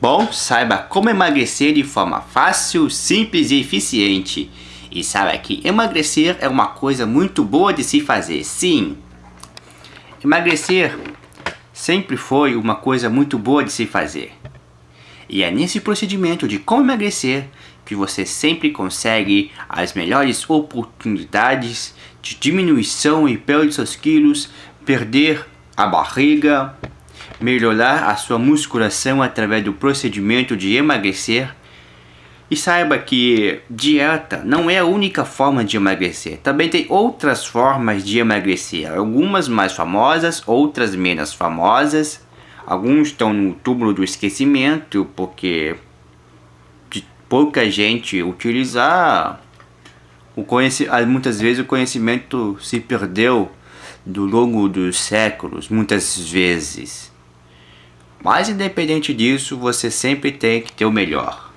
Bom, saiba como emagrecer de forma fácil, simples e eficiente. E saiba que emagrecer é uma coisa muito boa de se fazer, sim. Emagrecer sempre foi uma coisa muito boa de se fazer. E é nesse procedimento de como emagrecer que você sempre consegue as melhores oportunidades de diminuição e perda de seus quilos, perder a barriga, melhorar a sua musculação através do procedimento de emagrecer. E saiba que dieta não é a única forma de emagrecer. Também tem outras formas de emagrecer. Algumas mais famosas, outras menos famosas. Alguns estão no túmulo do esquecimento porque pouca gente utilizar o conhecimento, muitas vezes o conhecimento se perdeu do longo dos séculos, muitas vezes. Mas independente disso, você sempre tem que ter o melhor.